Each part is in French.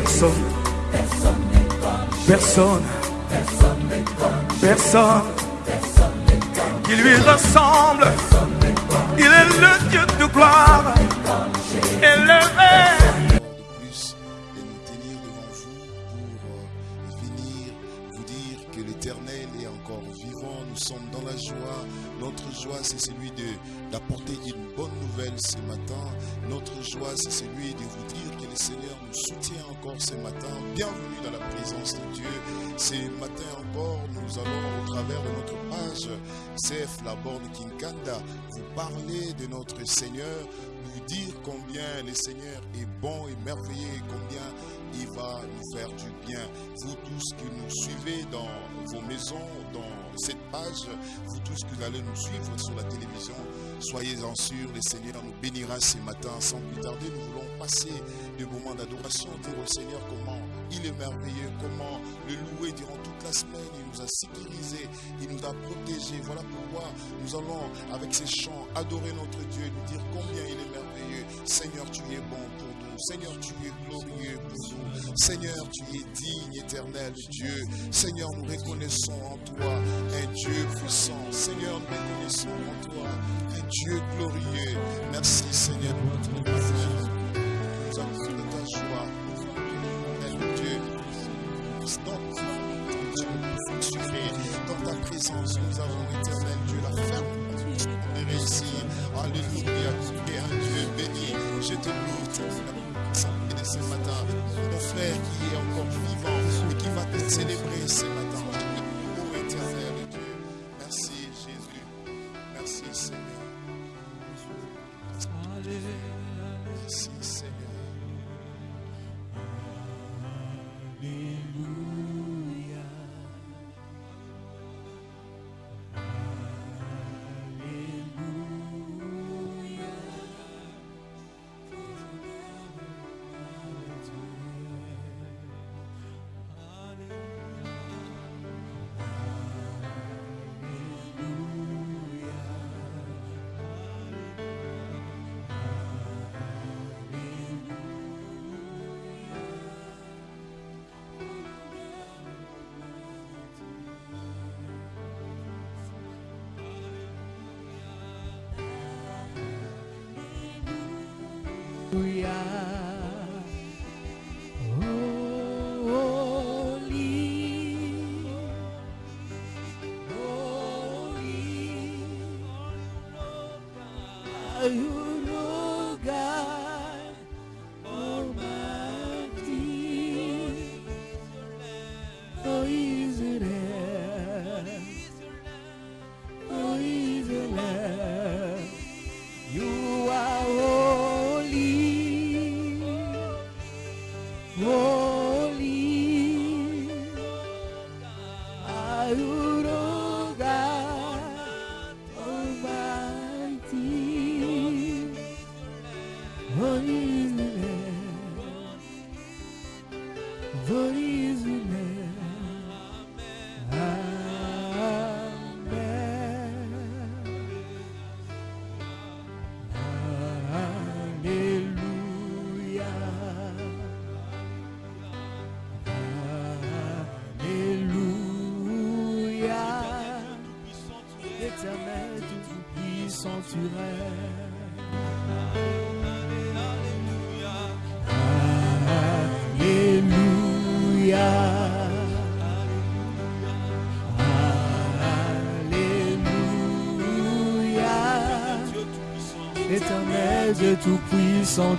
Personne, personne, personne qui lui ressemble. Il est le Dieu de gloire, élevé. Dans la joie. Notre joie, c'est celui d'apporter une bonne nouvelle ce matin. Notre joie, c'est celui de vous dire que le Seigneur nous soutient encore ce matin. Bienvenue dans la présence de Dieu. Ce matin encore, nous allons au travers de notre page CF La Borne Kinkanda vous parler de notre Seigneur, vous dire combien le Seigneur est bon et merveilleux, combien il va nous faire du bien. Vous tous qui nous suivez dans vos maisons, dans cette page, vous tous qui allez nous suivre sur la télévision, soyez-en sûrs, le Seigneur nous bénira ce matin. Sans plus tarder, nous voulons passer des moments d'adoration, dire au Seigneur comment il est merveilleux, comment le louer durant toute la semaine. Il nous a sécurisés, il nous a protégés. Voilà pourquoi nous allons, avec ces chants, adorer notre Dieu et nous dire combien il est merveilleux. Seigneur, tu es bon pour. Seigneur, tu es glorieux pour nous. Seigneur, tu es digne, éternel Dieu. Seigneur, nous reconnaissons en toi un Dieu puissant. Seigneur, nous reconnaissons en toi un Dieu glorieux. Merci, Seigneur, pour notre matin. Nous avons fait de ta joie. Éternel Dieu, dans fonctionner dans ta présence. Nous avons, éternel Dieu, la ferme de réussir. Alléluia, tu es un Dieu béni. Je te loue, ce matin. Mon frère qui est encore vivant et qui va te célébrer ce matin.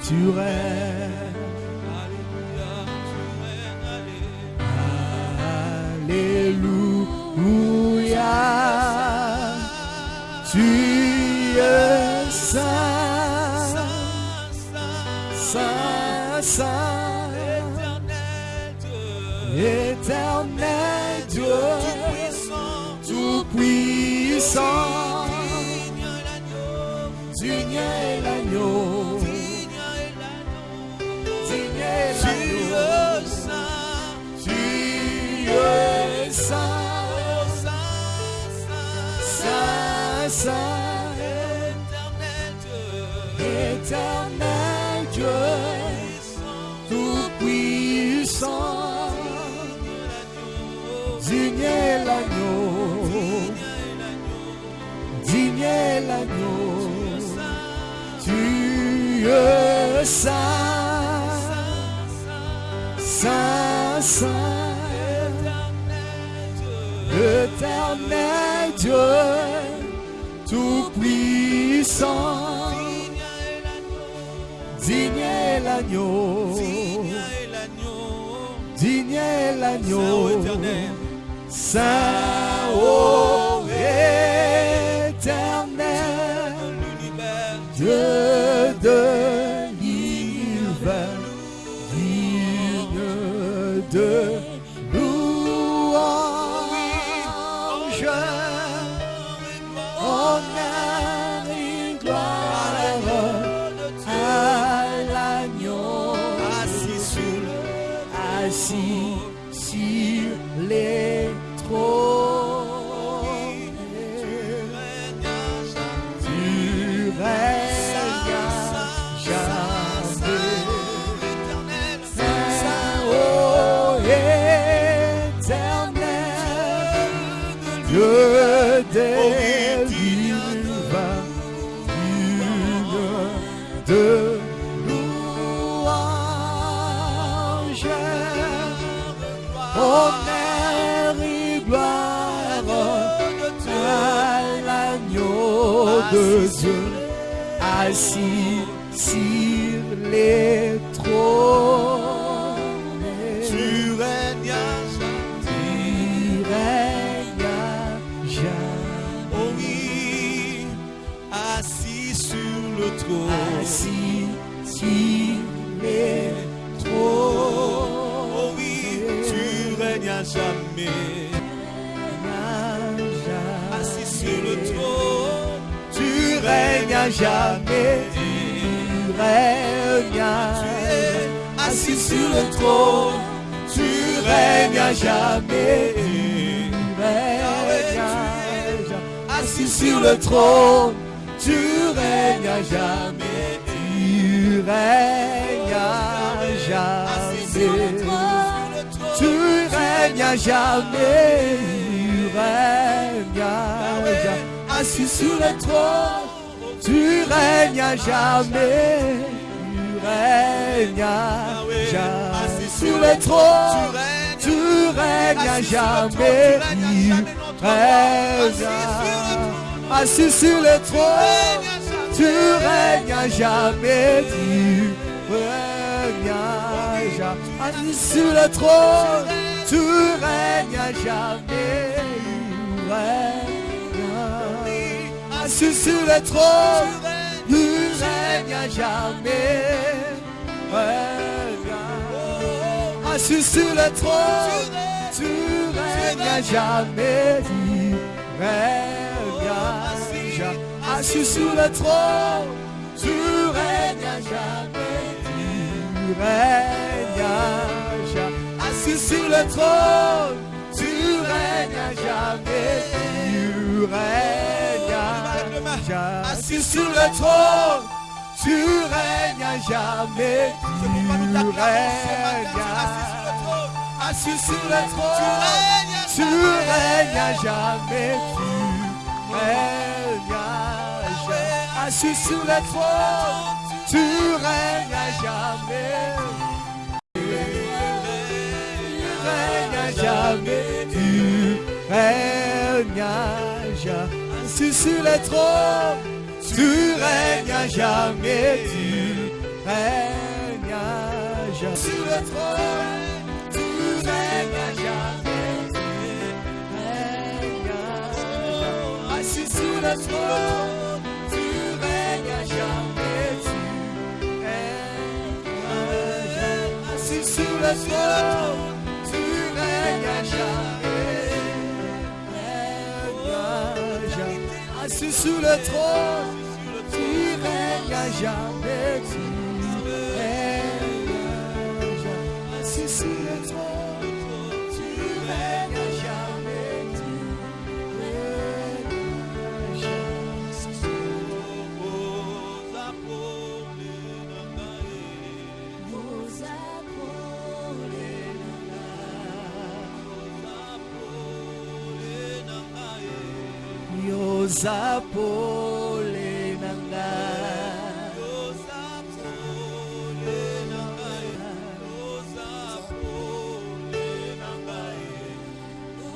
Tout-puissant, tout-puissant, digne est l'agneau, digne est l'agneau, saint, ô à assis sur le trône. Tu règnes à jamais. Tu règnes à assis sur le trône. Tu règnes à jamais. Tu règnes à jamais. Tu règnes à jamais, tu règnes à jamais, assis sur le trône. Tu règnes à jamais, règnes à jamais, sur le trône. Tu règnes à jamais, tu règnes assis sur le trône. Tu règnes à jamais, tu règnes à jamais, assis sur le trône. Tu règnes à jamais, tu règnes à- assis sur le trône. À jamais, à- assis sur le trône. Tu règnes jamais, tu règnes assis sur le trône. Tu règnes jamais, tu règnes assis sur le trône. Tu règnes jamais, tu règnes à jamais, assis sur le trône. Tu règnes à jamais, tu règnes à assis sur le trône. Tu règnes à jamais, tu règnes à jamais, assis sur le trône. Tu règnes à jamais. Tu règnes à jamais, tu règnes à jamais, assis sur le trône. Tu règnes à jamais, tu règnes à jamais, sur le trône. Tu règnes à jamais, tu règnes à jamais, assis sur le trône. Tu règnes à jamais, tu règnes à assis sur le trône. Assis sur le trône. Tu règnes à jamais, oza pole na ngai oza pole na ngai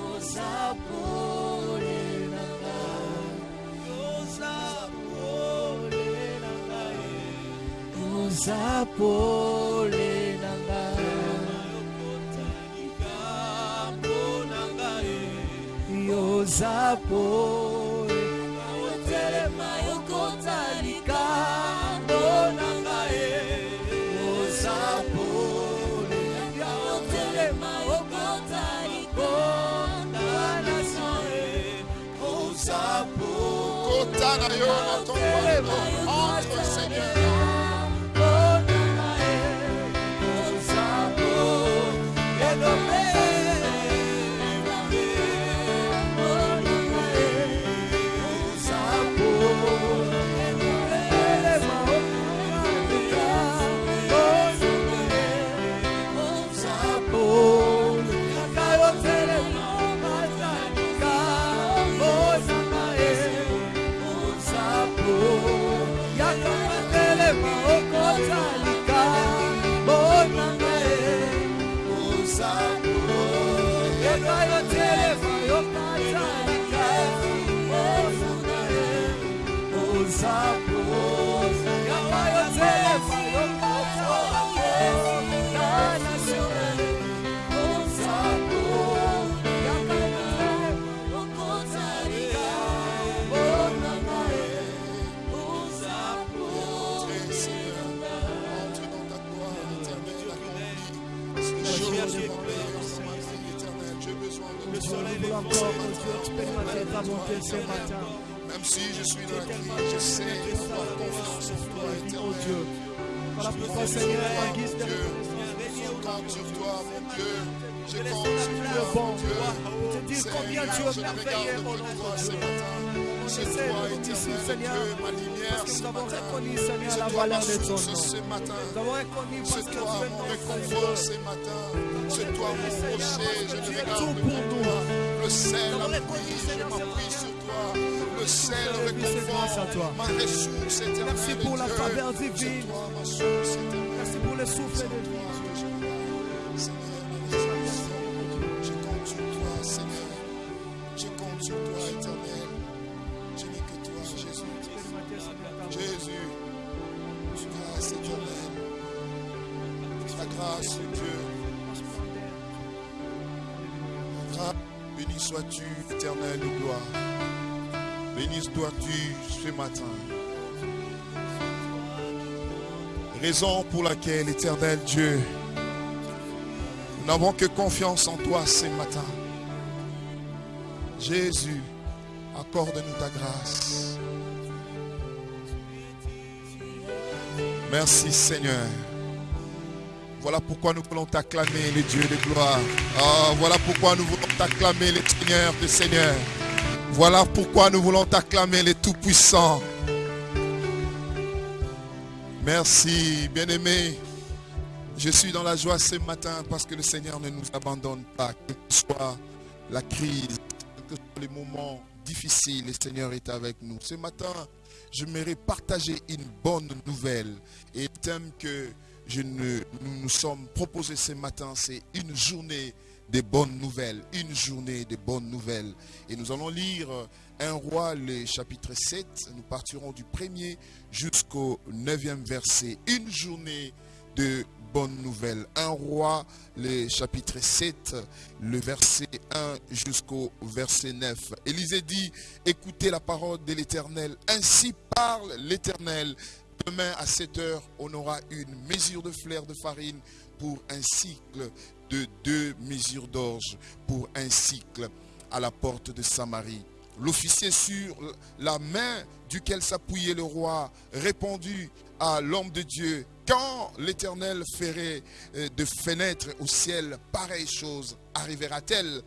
oza pole Yozapor Seigneur. Ce matin. Même si je suis dans la crise, je sais avoir confiance en toi Oh éternel. Dieu. Voilà pourquoi, Seigneur, en guise de Dieu, je compte sur toi, mon Dieu. Je compte sur toi, bon. mon Dieu. Te dire combien tu es je ne merveilleux, nom de ce Dieu. matin. C'est toi, éternel Seigneur, Dieu, ma lumière ce nous avons matin. reconnu, Seigneur, la valeur de ton nom. ce matin. Nous avons reconnu parce C'est que toi tu es mon réconfort ce matin. C'est toi mon rocher. Je es regarde tout pour nous. toi. Le sel Nous avons a reconnu, pris, je m'appuie sur toi. Le à ma. Merci pour la faveur divine. Merci pour le souffle de vie. Je compte sur toi, Seigneur. Je compte sur toi, éternel. Je n'ai que toi, Jésus. Jésus, grâce éternelle. Grâce, Dieu. Béni sois-tu, éternel de gloire. Béni sois-tu ce matin. Raison pour laquelle, éternel Dieu, nous n'avons que confiance en toi ce matin. Jésus, accorde-nous ta grâce. Merci Seigneur. Voilà pourquoi nous voulons t'acclamer, les dieux de gloire. Ah, voilà pourquoi nous voulons t'acclamer, les seigneurs des seigneurs. Voilà pourquoi nous voulons t'acclamer, les tout-puissants. Merci, bien-aimés. Je suis dans la joie ce matin parce que le Seigneur ne nous abandonne pas, que soit la crise, que soient les moments difficiles, le Seigneur est avec nous. Ce matin, j'aimerais partager une bonne nouvelle. Et le thème que nous nous sommes proposés ce matin, c'est une journée des bonnes nouvelles. Une journée des bonnes nouvelles. Et nous allons lire un roi, le chapitre 7. Nous partirons du premier jusqu'au neuvième verset. Une journée de bonnes nouvelles. Un roi, le chapitre 7, le verset 1 jusqu'au verset 9. Élisée dit, écoutez la parole de l'Éternel. Ainsi parle l'Éternel. Demain à 7 heures, on aura une mesure de fleur de farine pour un cycle de deux mesures d'orge pour un cycle à la porte de Samarie. L'officier sur la main duquel s'appuyait le roi répondit à l'homme de Dieu, quand l'Éternel ferait euh, de fenêtres au ciel, pareille chose arrivera-t-elle?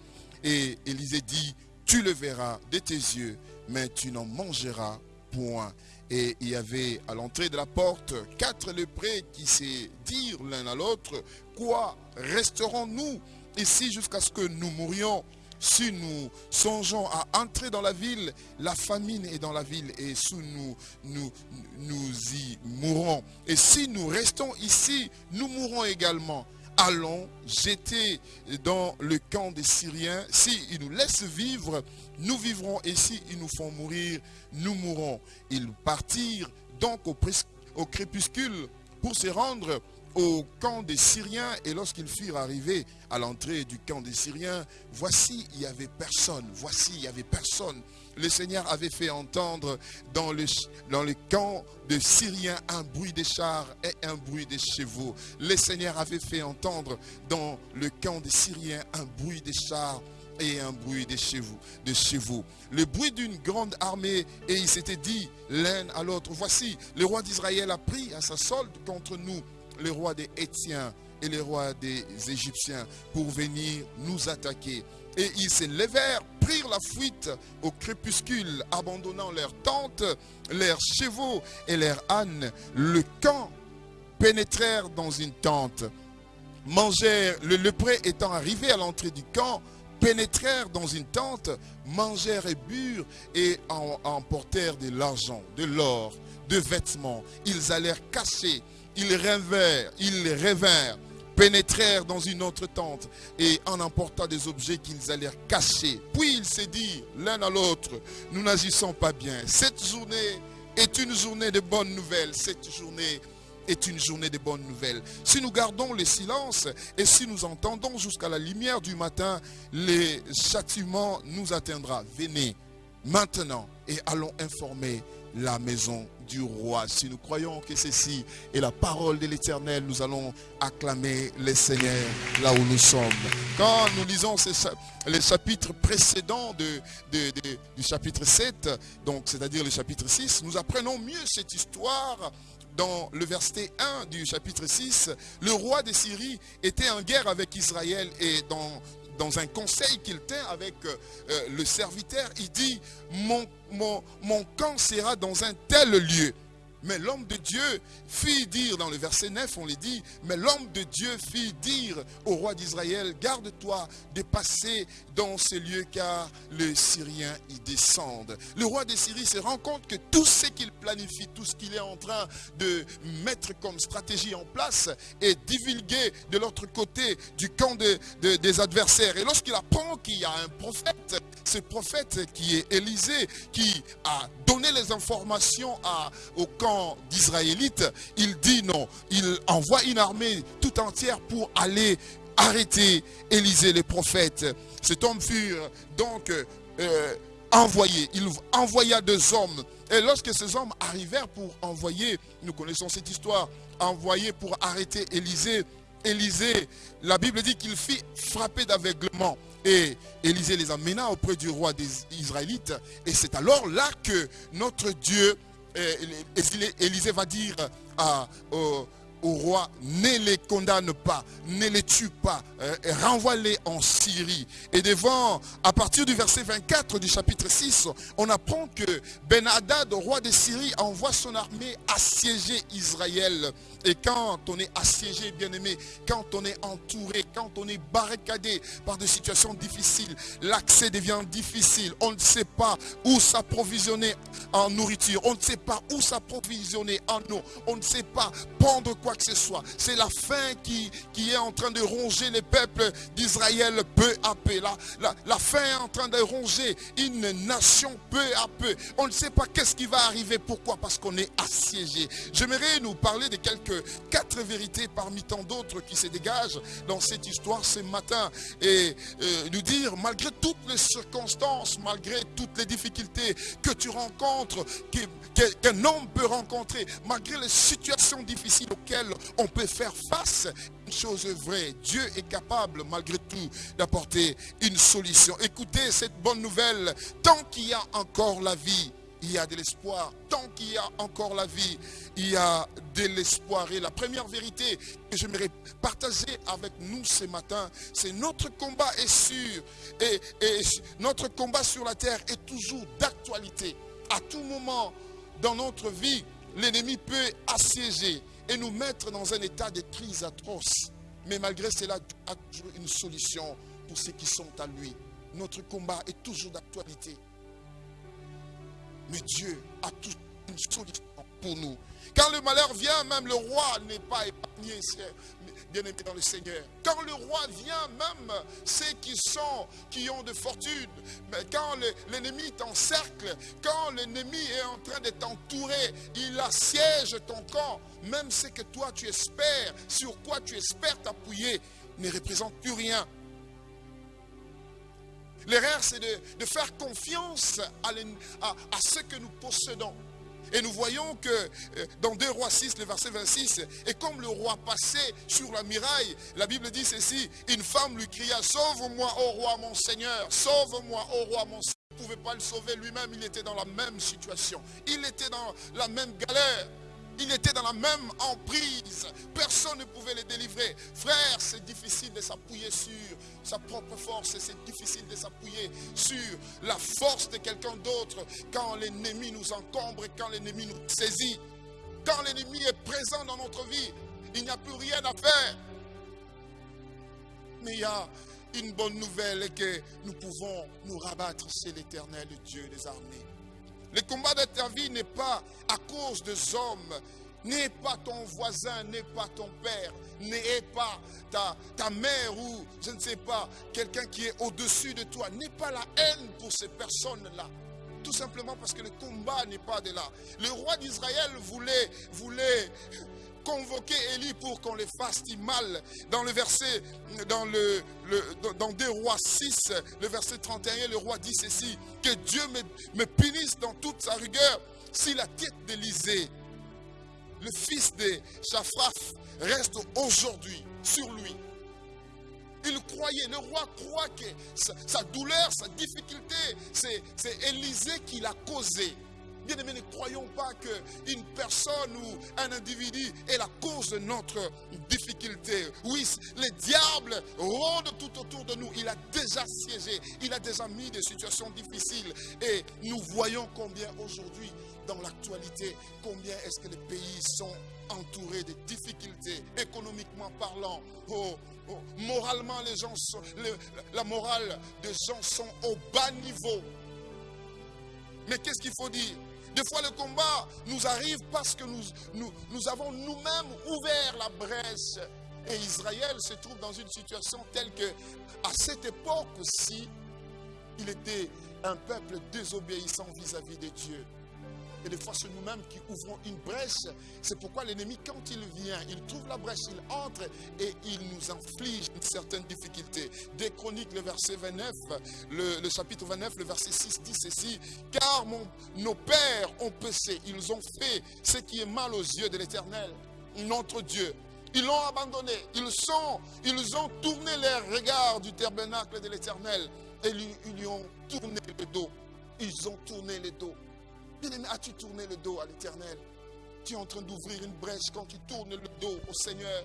Et Élisée dit, tu le verras de tes yeux, mais tu n'en mangeras point. Et il y avait à l'entrée de la porte quatre léprés qui se dirent l'un à l'autre, quoi resterons-nous ici jusqu'à ce que nous mourions? Si nous songeons à entrer dans la ville, la famine est dans la ville et si nous, nous, nous y mourrons. Et si nous restons ici, nous mourrons également allons jeter dans le camp des Syriens. S'ils nous laissent vivre, nous vivrons. Et s'ils nous font mourir, nous mourrons. Ils partirent donc au, au crépuscule pour se rendre au camp des Syriens. Et lorsqu'ils furent arrivés à l'entrée du camp des Syriens, voici, il n'y avait personne. Voici, il n'y avait personne. Le Seigneur avait fait entendre dans le, le camp de Syriens un bruit des chars et un bruit des chevaux. Le Seigneur avait fait entendre dans le camp des Syriens un bruit des chars et un bruit des chevaux, de chevaux. Le bruit d'une grande armée et il s'était dit l'un à l'autre, voici, le roi d'Israël a pris à sa solde contre nous les rois des Étiens et les rois des Égyptiens pour venir nous attaquer. Et ils se levèrent, prirent la fuite au crépuscule, abandonnant leurs tentes, leurs chevaux et leurs ânes. Le camp pénétrèrent dans une tente, mangèrent, le lepré étant arrivé à l'entrée du camp, pénétrèrent dans une tente, mangèrent et burent et emportèrent de l'argent, de l'or, de vêtements. Ils allèrent cacher ils rêvèrent, ils revinrent, pénétrèrent dans une autre tente et en emportant des objets qu'ils allèrent cacher. Puis il s'est dit l'un à l'autre, nous n'agissons pas bien. Cette journée est une journée de bonnes nouvelles. Cette journée est une journée de bonnes nouvelles. Si nous gardons le silence et si nous entendons jusqu'à la lumière du matin, les châtiments nous atteindra. Venez maintenant et allons informer la maison du roi. Si nous croyons que ceci est la parole de l'Éternel, nous allons acclamer le Seigneur là où nous sommes. Quand nous lisons les chapitres précédents de, du chapitre 7, donc c'est-à-dire le chapitre 6, nous apprenons mieux cette histoire dans le verset 1 du chapitre 6, le roi de Syrie était en guerre avec Israël et dans dans un conseil qu'il tient avec euh, euh, le serviteur, il dit, mon, camp sera dans un tel lieu. Mais l'homme de Dieu fit dire, dans le verset 9, on lui dit, mais l'homme de Dieu fit dire au roi d'Israël, garde-toi de passer dans ces lieux car les Syriens y descendent. Le roi de Syrie se rend compte que tout ce qu'il planifie, tout ce qu'il est en train de mettre comme stratégie en place est divulgué de l'autre côté du camp des adversaires. Et lorsqu'il apprend qu'il y a un prophète, ce prophète qui est Élisée, qui a donné les informations au camp d'Israélites, il dit non. Il envoie une armée tout entière pour aller arrêter Élisée les prophètes. Cet homme fut donc euh, envoyé. Il envoya deux hommes. Et lorsque ces hommes arrivèrent pour envoyer, nous connaissons cette histoire, envoyer pour arrêter Élisée, Élisée, la Bible dit qu'il fit frapper d'aveuglement. Et Élisée les amena auprès du roi des Israélites. Et c'est alors là que notre Dieu Élisée va dire à, roi, ne les condamne pas, ne les tue pas, euh, renvoie-les en Syrie. Et devant, à partir du verset 24 du chapitre 6, on apprend que Ben Hadad, roi de Syrie, envoie son armée assiéger Israël. Et quand on est assiégé, bien aimé, quand on est entouré, quand on est barricadé par des situations difficiles, l'accès devient difficile. On ne sait pas où s'approvisionner en nourriture. On ne sait pas où s'approvisionner en eau. On ne sait pas prendre quoi que ce soit. C'est la faim qui, qui est en train de ronger les peuples d'Israël peu à peu. La, la, la faim est en train de ronger une nation peu à peu. On ne sait pas qu'est-ce qui va arriver. Pourquoi Parce qu'on est assiégé. J'aimerais nous parler de quelques quatre vérités parmi tant d'autres qui se dégagent dans cette histoire ce matin. Et euh, nous dire, malgré toutes les circonstances, malgré toutes les difficultés que tu rencontres, qu'un homme peut rencontrer, malgré les situations difficiles auxquelles on peut faire face, une chose vraie, Dieu est capable malgré tout d'apporter une solution. Écoutez cette bonne nouvelle, tant qu'il y a encore la vie, il y a de l'espoir. Tant qu'il y a encore la vie, il y a de l'espoir. Et la première vérité que j'aimerais partager avec nous ce matin, c'est notre combat est sûr. Et, et, notre combat sur la terre est toujours d'actualité. À tout moment dans notre vie, l'ennemi peut assiéger et nous mettre dans un état de crise atroce. Mais malgré cela, Dieu a toujours une solution pour ceux qui sont à lui. notre combat est toujours d'actualité. Mais Dieu a toujours une solution pour nous. Quand le malheur vient, même le roi n'est pas épargné, bien aimé dans le Seigneur. Quand le roi vient, même ceux qui sont, qui ont de fortune, mais quand l'ennemi t'encercle, quand l'ennemi est en train de t'entourer, il assiège ton camp, même ce que toi tu espères, sur quoi tu espères t'appuyer, ne représente plus rien. L'erreur, c'est de, faire confiance à ce que nous possédons. Et nous voyons que euh, dans 2 Rois 6, le verset 26, et comme le roi passait sur la muraille, la Bible dit ceci, une femme lui cria, sauve-moi, ô roi mon Seigneur, sauve-moi, ô roi mon Seigneur. Il ne pouvait pas le sauver lui-même, il était dans la même situation. Il était dans la même galère. Il était dans la même emprise. Personne ne pouvait le délivrer. Frère, c'est difficile de s'appuyer sur sa propre force. C'est difficile de s'appuyer sur la force de quelqu'un d'autre quand l'ennemi nous encombre et quand l'ennemi nous saisit. Quand l'ennemi est présent dans notre vie, il n'y a plus rien à faire. Mais il y a une bonne nouvelle que nous pouvons nous rabattre c'est l'éternel Dieu des armées. Le combat de ta vie n'est pas à cause des hommes, n'est pas ton voisin, n'est pas ton père, n'est pas ta, ta mère ou je ne sais pas, quelqu'un qui est au-dessus de toi. N'est pas la haine pour ces personnes-là. Tout simplement parce que le combat n'est pas de là. Le roi d'Israël voulait, voulait convoquer Élie pour qu'on les fasse du mal. Dans le verset, dans, le, dans 2 rois 6, le verset 31, le roi dit ceci, que Dieu me, punisse dans toute sa rigueur si la tête d'Élysée, le fils de Shaphraf, reste aujourd'hui sur lui. Il croyait, le roi croit que sa, sa douleur, sa difficulté, c'est Élisée qui l'a causé. Bien aimé, ne croyons pas qu'une personne ou un individu est la cause de notre difficulté. Oui, les diables rôdent tout autour de nous. Il a déjà siégé, il a déjà mis des situations difficiles. Et nous voyons combien aujourd'hui, dans l'actualité, combien est-ce que les pays sont entourés de difficultés, économiquement parlant. Oh, oh, moralement, les gens sont, la morale des gens sont au bas niveau. Mais qu'est-ce qu'il faut dire? Des fois, le combat nous arrive parce que nous, avons nous-mêmes ouvert la brèche. Et Israël se trouve dans une situation telle que, à cette époque-ci, il était un peuple désobéissant vis-à-vis -vis de Dieu. Et des fois, c'est nous-mêmes qui ouvrons une brèche. C'est pourquoi l'ennemi, quand il vient, il trouve la brèche, il entre et il nous inflige une certaine difficulté. Des Chroniques, le verset 29, le, chapitre 29, le verset 6 dit ceci. Car nos pères ont péché, ils ont fait ce qui est mal aux yeux de l'Éternel, notre Dieu. Ils l'ont abandonné. Ils, sont, ils ont tourné les regards du tabernacle de l'Éternel et ils lui ont tourné le dos. Ils ont tourné le dos. Bien-aimé, as-tu tourné le dos à l'éternel? Tu es en train d'ouvrir une brèche quand tu tournes le dos au Seigneur.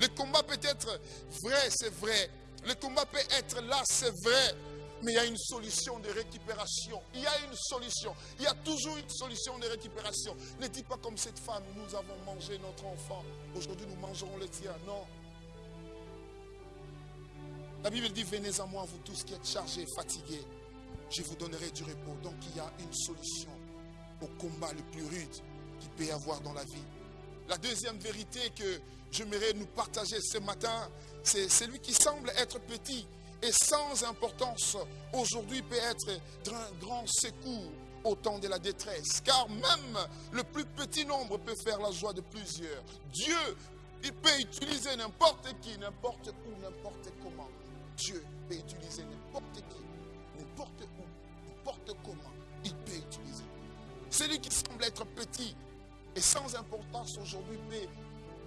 Le combat peut être vrai, c'est vrai. Le combat peut être là, c'est vrai. Mais il y a une solution de récupération. Il y a une solution. Il y a toujours une solution de récupération. Ne dis pas comme cette femme, nous avons mangé notre enfant. Aujourd'hui, nous mangerons le tien. Non. La Bible dit, venez à moi, vous tous qui êtes chargés, fatigués. Je vous donnerai du repos. Donc il y a une solution au combat le plus rude qu'il peut y avoir dans la vie. La deuxième vérité que j'aimerais nous partager ce matin, c'est celui qui semble être petit et sans importance aujourd'hui peut être d'un grand secours au temps de la détresse. Car même le plus petit nombre peut faire la joie de plusieurs. Dieu, il peut utiliser n'importe qui, n'importe où, n'importe comment. Dieu peut utiliser n'importe qui, n'importe où, n'importe comment. Celui qui semble être petit et sans importance aujourd'hui peut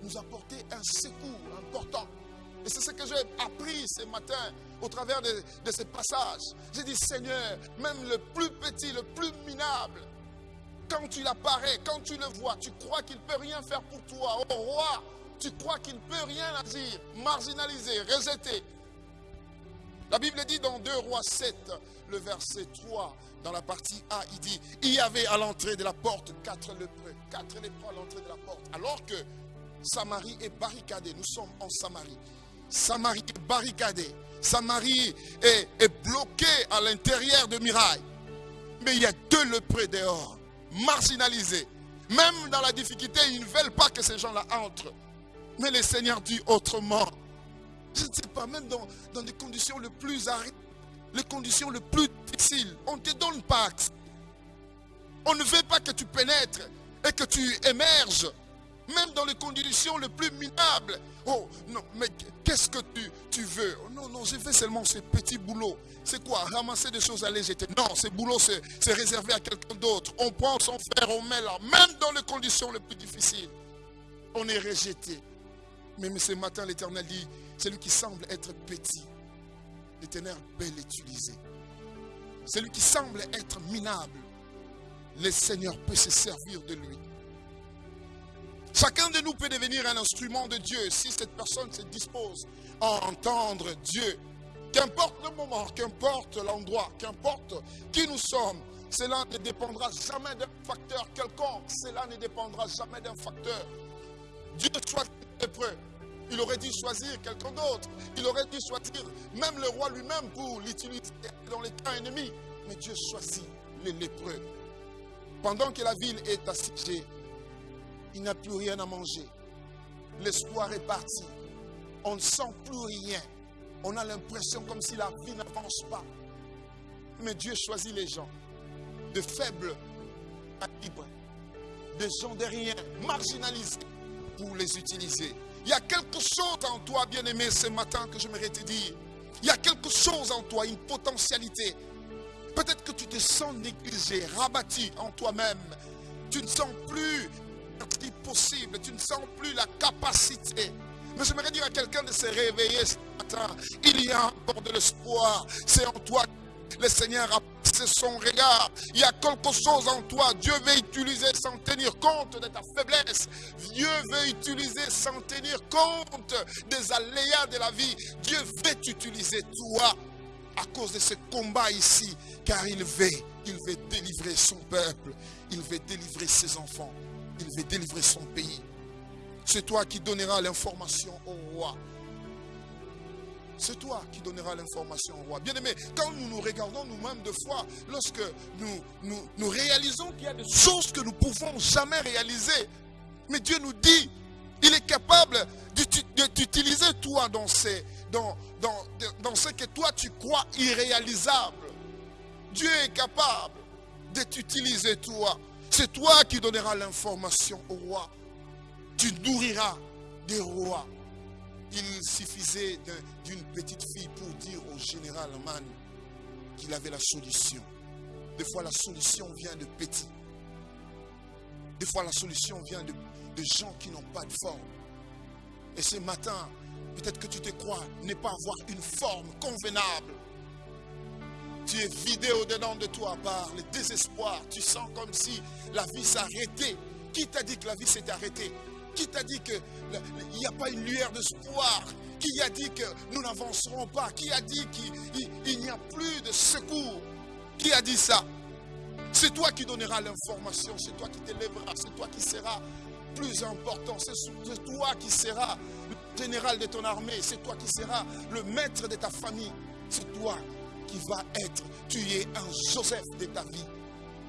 nous apporter un secours important. Et c'est ce que j'ai appris ce matin au travers de, de ces passages. J'ai dit, Seigneur, même le plus petit, le plus minable, quand tu l'apparais, quand tu le vois, tu crois qu'il ne peut rien faire pour toi. Au roi, tu crois qu'il ne peut rien agir, marginaliser, rejeter. La Bible dit dans 2 Rois 7, le verset 3, dans la partie A, il dit, il y avait à l'entrée de la porte quatre lépreux, quatre lépreux à l'entrée de la porte. Alors que Samarie est barricadée, nous sommes en Samarie. Samarie est barricadée. Samarie est, bloquée à l'intérieur de Mirail. Mais il y a deux lépreux dehors, marginalisés. Même dans la difficulté, ils ne veulent pas que ces gens-là entrent. Mais le Seigneur dit autrement. Je ne sais pas, même dans, dans des conditions les plus arides, les conditions les plus difficiles, on ne te donne pas accès. On ne veut pas que tu pénètres et que tu émerges. Même dans les conditions les plus minables. Oh non, mais qu'est-ce que tu, tu veux? Oh, Non, non, j'ai fait seulement ces petits boulots. C'est quoi? Ramasser des choses à jeter. Non, ces boulots, c'est réservé à quelqu'un d'autre. On prend son frère, on met là. Même dans les conditions les plus difficiles, on est rejeté. Mais ce matin, l'Éternel dit, celui qui semble être petit, l'Éternel peut l'utiliser. Celui qui semble être minable, le Seigneur peut se servir de lui. Chacun de nous peut devenir un instrument de Dieu si cette personne se dispose à entendre Dieu. Qu'importe le moment, qu'importe l'endroit, qu'importe qui nous sommes, cela ne dépendra jamais d'un facteur quelconque. Cela ne dépendra jamais d'un facteur. Dieu choisit l'épreuve. Il aurait dû choisir quelqu'un d'autre. Il aurait dû choisir même le roi lui-même pour l'utiliser dans les cas ennemis. Mais Dieu choisit les lépreux. Pendant que la ville est assiégée, il n'a plus rien à manger. L'espoir est parti. On ne sent plus rien. On a l'impression comme si la vie n'avance pas. Mais Dieu choisit les gens de faibles à libres, des gens de rien, marginalisés, pour les utiliser. Il y a quelque chose en toi, bien-aimé, ce matin que j'aimerais te dire. Il y a quelque chose en toi, une potentialité. Peut-être que tu te sens négligé, rabattu en toi-même. Tu ne sens plus possible, tu ne sens plus la capacité. Mais j'aimerais dire à quelqu'un de se réveiller ce matin. Il y a encore de l'espoir. C'est en toi le Seigneur a passé son regard. Il y a quelque chose en toi. Dieu veut utiliser sans tenir compte de ta faiblesse. Dieu veut utiliser sans tenir compte des aléas de la vie. Dieu veut t'utiliser toi à cause de ce combat ici. Car il veut, il veut délivrer son peuple. Il veut délivrer ses enfants. Il veut délivrer son pays. C'est toi qui donneras l'information au roi. C'est toi qui donneras l'information au roi. Bien aimé, quand nous nous regardons nous-mêmes de fois, lorsque nous, nous, réalisons qu'il y a des choses que nous ne pouvons jamais réaliser, mais Dieu nous dit, il est capable de t'utiliser toi dans, dans ce que toi tu crois irréalisable. Dieu est capable de t'utiliser toi. C'est toi qui donneras l'information au roi. Tu nourriras des rois. Il suffisait d'une petite fille pour dire au général Man qu'il avait la solution. Des fois, la solution vient de petits. Des fois, la solution vient de, de gens qui n'ont pas de forme. Et ce matin, peut-être que tu te crois ne pas avoir une forme convenable. Tu es vidé au-dedans de toi par le désespoir. Tu sens comme si la vie s'arrêtait. Qui t'a dit que la vie s'est arrêtée? Qui t'a dit qu'il n'y a pas une lueur d'espoir Qui a dit que nous n'avancerons pas Qui a dit qu'il n'y a plus de secours? Qui a dit ça? C'est toi qui donneras l'information, c'est toi qui t'élèveras, c'est toi qui seras plus important, c'est toi qui seras le général de ton armée, c'est toi qui seras le maître de ta famille, c'est toi qui va être. Tu es un Joseph de ta vie.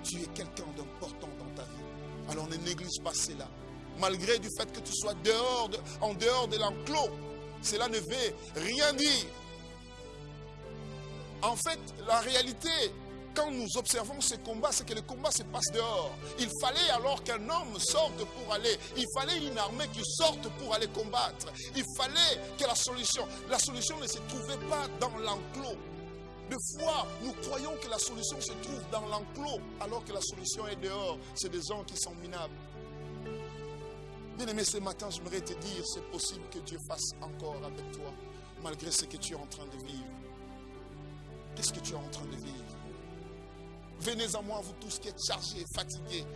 Tu es quelqu'un d'important dans ta vie. Alors ne néglige pas cela. Malgré du fait que tu sois dehors en dehors de l'enclos, cela ne veut rien dire. En fait, la réalité, quand nous observons ce combat, c'est que le combat se passe dehors. Il fallait alors qu'un homme sorte pour aller. Il fallait une armée qui sorte pour aller combattre. Il fallait que la solution, la solution ne se trouvait pas dans l'enclos. De fois, nous croyons que la solution se trouve dans l'enclos, alors que la solution est dehors. C'est des gens qui sont minables. Bien aimé, ce matin, j'aimerais te dire, c'est possible que Dieu fasse encore avec toi, malgré ce que tu es en train de vivre. Qu'est-ce que tu es en train de vivre? Venez à moi, vous tous qui êtes chargés et fatigués.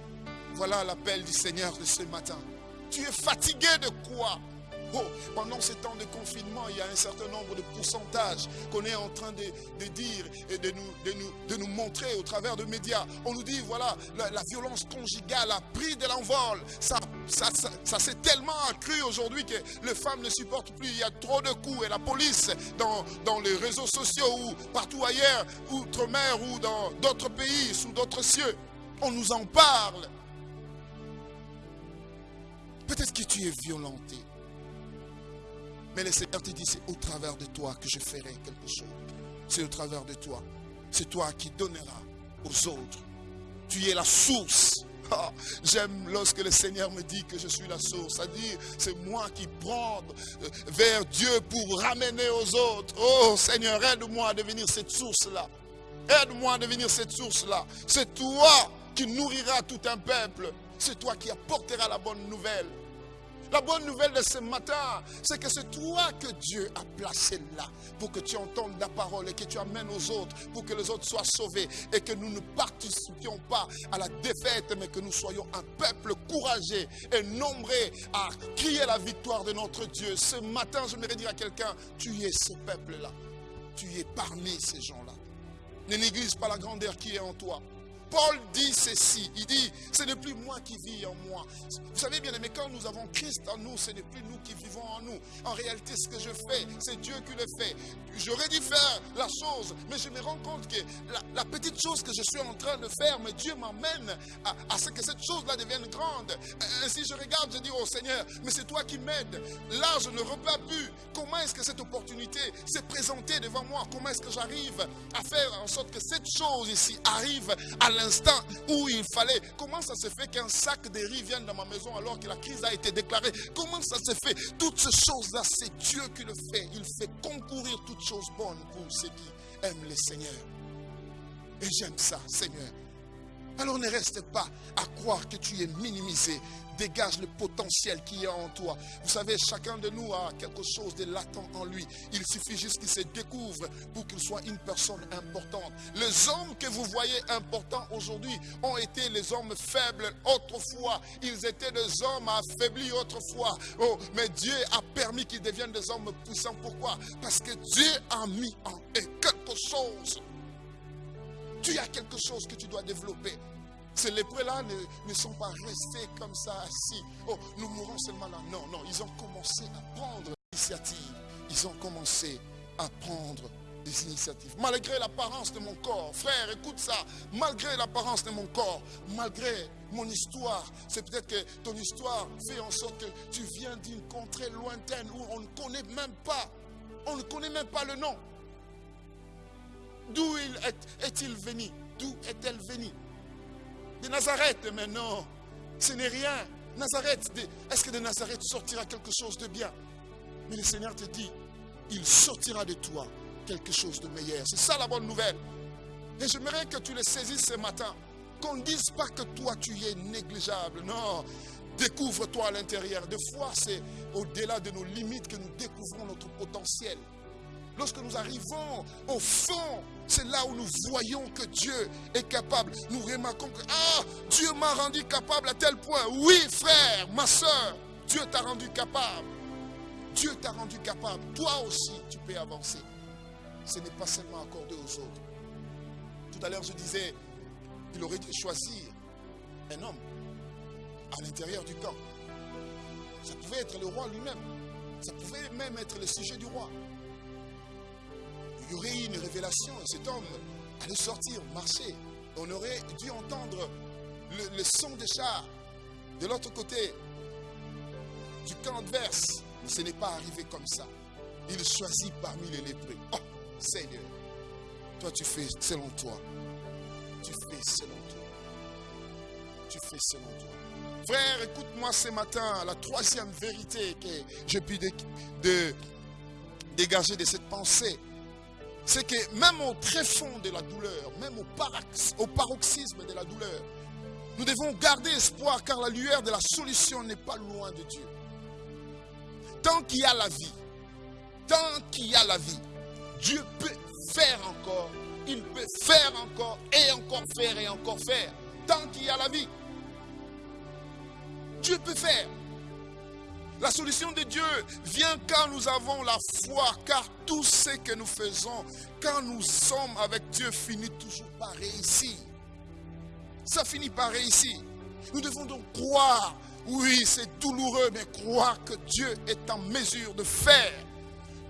Voilà l'appel du Seigneur de ce matin. Tu es fatigué de quoi? Oh, pendant ces temps de confinement, il y a un certain nombre de pourcentages qu'on est en train de, dire et de nous, de, nous, de nous montrer au travers de médias. On nous dit, voilà, la, violence conjugale a pris de l'envol. Ça, ça s'est tellement accru aujourd'hui que les femmes ne supportent plus. Il y a trop de coups et la police dans, dans les réseaux sociaux ou partout ailleurs, outre-mer ou dans d'autres pays, sous d'autres cieux. On nous en parle. Peut-être que tu es violenté. Mais le Seigneur te dit, c'est au travers de toi que je ferai quelque chose. C'est au travers de toi. C'est toi qui donneras aux autres. Tu es la source. Ah, J'aime lorsque le Seigneur me dit que je suis la source. C'est-à-dire, c'est moi qui prends euh, vers Dieu pour ramener aux autres. Oh Seigneur, aide-moi à devenir cette source-là. Aide-moi à devenir cette source-là. C'est toi qui nourrira tout un peuple. C'est toi qui apportera la bonne nouvelle. La bonne nouvelle de ce matin, c'est que c'est toi que Dieu a placé là pour que tu entendes la parole et que tu amènes aux autres pour que les autres soient sauvés et que nous ne participions pas à la défaite mais que nous soyons un peuple courageux et nombreux à crier la victoire de notre Dieu. Ce matin, je voudrais dire à quelqu'un, tu es ce peuple-là. Tu es parmi ces gens-là. Ne néglige pas la grandeur qui est en toi. Paul dit ceci, il dit, ce n'est plus moi qui vis en moi. Vous savez bien aimé, quand nous avons Christ en nous, ce n'est plus nous qui vivons en nous. En réalité, ce que je fais, c'est Dieu qui le fait. J'aurais dû faire la chose, mais je me rends compte que la, la petite chose que je suis en train de faire, mais Dieu m'amène à, ce que cette chose-là devienne grande. Ainsi, je regarde, je dis, oh Seigneur, mais c'est toi qui m'aides. Là, je ne repars plus. Comment est-ce que cette opportunité s'est présentée devant moi? Comment est-ce que j'arrive à faire en sorte que cette chose ici arrive à l'instant où il fallait. Comment ça se fait qu'un sac de riz vienne dans ma maison alors que la crise a été déclarée? Comment ça se fait? Toutes ces choses-là, c'est Dieu qui le fait. Il fait concourir toutes choses bonnes pour ceux qui aiment le Seigneur. Et j'aime ça, Seigneur. Alors ne reste pas à croire que tu es minimisé. Dégage le potentiel qui est en toi. Vous savez, chacun de nous a quelque chose de latent en lui. Il suffit juste qu'il se découvre pour qu'il soit une personne importante. Les hommes que vous voyez importants aujourd'hui ont été les hommes faibles autrefois. Ils étaient des hommes affaiblis autrefois. Oh, mais Dieu a permis qu'ils deviennent des hommes puissants. Pourquoi? Parce que Dieu a mis en eux quelque chose. Tu as quelque chose que tu dois développer. Ces lépreux-là ne, ne, sont pas restés comme ça assis. Oh, nous mourrons seulement là. Non, non, ils ont commencé à prendre l'initiative. Ils ont commencé à prendre des initiatives. Malgré l'apparence de mon corps, frère, écoute ça. Malgré l'apparence de mon corps, malgré mon histoire, c'est peut-être que ton histoire fait en sorte que tu viens d'une contrée lointaine où on ne connaît même pas, on ne connaît même pas le nom. D'où est-il venu? D'où est-elle venue? De Nazareth, mais non, ce n'est rien. Nazareth, est-ce que de Nazareth sortira quelque chose de bien? Mais le Seigneur te dit, il sortira de toi quelque chose de meilleur. C'est ça la bonne nouvelle. Et j'aimerais que tu le saisisses ce matin. Qu'on ne dise pas que toi tu es négligeable. Non, découvre-toi à l'intérieur. Des fois, c'est au-delà de nos limites que nous découvrons notre potentiel. Lorsque nous arrivons au fond, c'est là où nous voyons que Dieu est capable. Nous remarquons que ah, Dieu m'a rendu capable à tel point. Oui, frère, ma soeur, Dieu t'a rendu capable. Dieu t'a rendu capable. Toi aussi, tu peux avancer. Ce n'est pas seulement accordé aux autres. Tout à l'heure, je disais, il aurait dû choisir un homme à l'intérieur du camp. Ça pouvait être le roi lui-même. Ça pouvait même être le sujet du roi il y aurait eu une révélation et cet homme allait sortir, marcher. On aurait dû entendre le, le son des chars de l'autre côté du camp adverse. Mais ce n'est pas arrivé comme ça. Il choisit parmi les lépreux. Oh, Seigneur, toi tu fais selon toi. Tu fais selon toi. Tu fais selon toi. Frère, écoute-moi ce matin, la troisième vérité que j'ai pu dégager de cette pensée c'est que même au très fond de la douleur, même au, au paroxysme de la douleur, nous devons garder espoir car la lueur de la solution n'est pas loin de Dieu. Tant qu'il y a la vie, tant qu'il y a la vie, Dieu peut faire encore, il peut faire encore et encore faire et encore faire. Tant qu'il y a la vie, Dieu peut faire. La solution de Dieu vient quand nous avons la foi, car tout ce que nous faisons, quand nous sommes avec Dieu, finit toujours par réussir. Ça finit par réussir. Nous devons donc croire. Oui, c'est douloureux, mais croire que Dieu est en mesure de faire.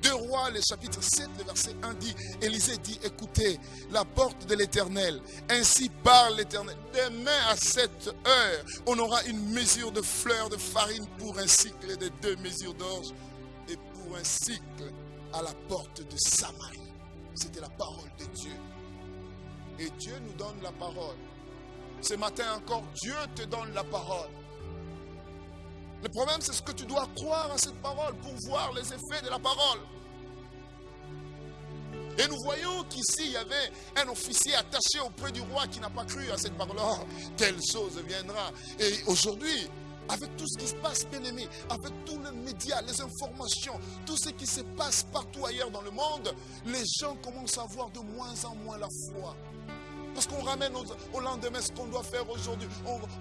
Deux rois, le chapitre 7, le verset 1 dit, Élisée dit, écoutez, la porte de l'éternel, ainsi parle l'éternel. Demain à cette heure, on aura une mesure de fleurs de farine pour un cycle de deux mesures d'orge et pour un cycle à la porte de Samarie. C'était la parole de Dieu. Et Dieu nous donne la parole. Ce matin encore, Dieu te donne la parole. Le problème, c'est ce que tu dois croire à cette parole pour voir les effets de la parole. Et nous voyons qu'ici, il y avait un officier attaché auprès du roi qui n'a pas cru à cette parole. Oh, telle chose viendra. Et aujourd'hui, avec tout ce qui se passe, bien aimé, avec tous les médias, les informations, tout ce qui se passe partout ailleurs dans le monde, les gens commencent à avoir de moins en moins la foi. Parce qu'on ramène au, lendemain ce qu'on doit faire aujourd'hui.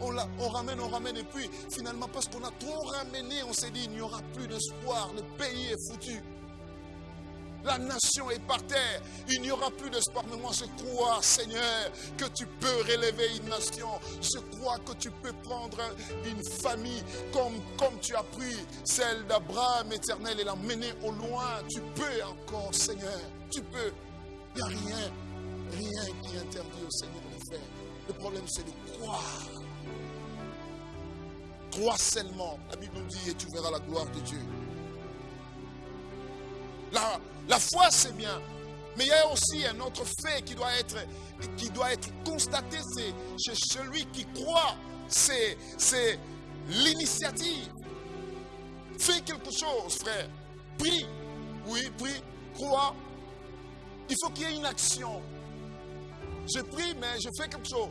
On, ramène, on ramène. Et puis, finalement, parce qu'on a trop ramené, on s'est dit, il n'y aura plus d'espoir. Le pays est foutu. La nation est par terre. Il n'y aura plus d'espoir. Mais moi, je crois, Seigneur, que tu peux relever une nation. Je crois que tu peux prendre une famille comme, comme tu as pris celle d'Abraham éternel et la mener au loin. Tu peux encore, Seigneur. Tu peux. Il n'y a rien Rien qui interdit au Seigneur de faire. Le problème, c'est de croire. Crois seulement. La Bible nous dit et tu verras la gloire de Dieu. La, la foi, c'est bien. Mais il y a aussi un autre fait qui doit être, qui doit être constaté. C'est chez celui qui croit. C'est l'initiative. Fais quelque chose, frère. Prie. Oui, prie. Crois. Il faut qu'il y ait une action. Je prie, mais je fais quelque chose.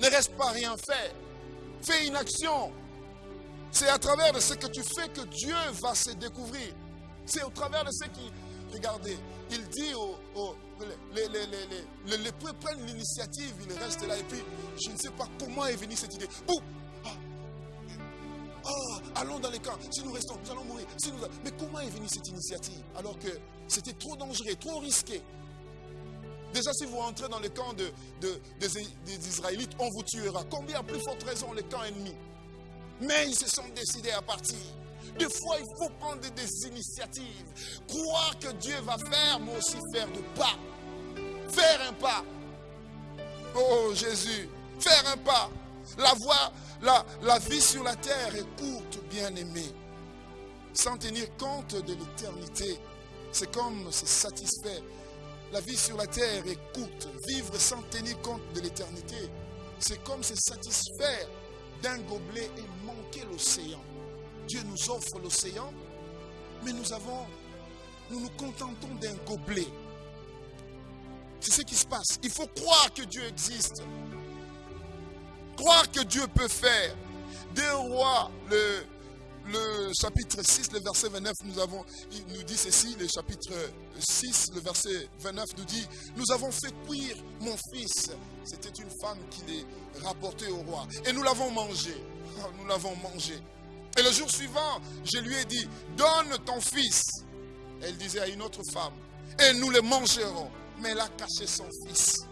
Ne reste pas rien faire. Fais une action. C'est à travers de ce que tu fais que Dieu va se découvrir. C'est au travers de ce qui... Regardez, il dit aux... les, les, les, les, prennent l'initiative, ils restent là et puis je ne sais pas comment est venue cette idée. Boum ah. ah, allons dans les camps. Si nous restons, nous allons mourir. Mais comment est venue cette initiative alors que c'était trop dangereux, trop risqué? Déjà, si vous rentrez dans le camp de, des, Israélites, on vous tuera. Combien, plus forte raison, les camps ennemis Mais ils se sont décidés à partir. Des fois, il faut prendre des initiatives. Croire que Dieu va faire, mais aussi faire de pas. Faire un pas. Oh Jésus, faire un pas. La la, la vie sur la terre est courte, bien aimé. Sans tenir compte de l'éternité, c'est comme se satisfaire la vie sur la terre est courte. Vivre sans tenir compte de l'éternité, c'est comme se satisfaire d'un gobelet et manquer l'océan. Dieu nous offre l'océan, mais nous avons, nous nous contentons d'un gobelet. C'est ce qui se passe. Il faut croire que Dieu existe. Croire que Dieu peut faire. Deux rois, le le chapitre 6, le verset 29, nous avons, il nous dit ceci, le chapitre 6, le verset 29 nous dit, nous avons fait cuire mon fils. C'était une femme qui les rapportait au roi. Et nous l'avons mangé. Ah, nous l'avons mangé. Et le jour suivant, je lui ai dit, donne ton fils. Elle disait à une autre femme, et nous le mangerons. Mais elle a caché son fils.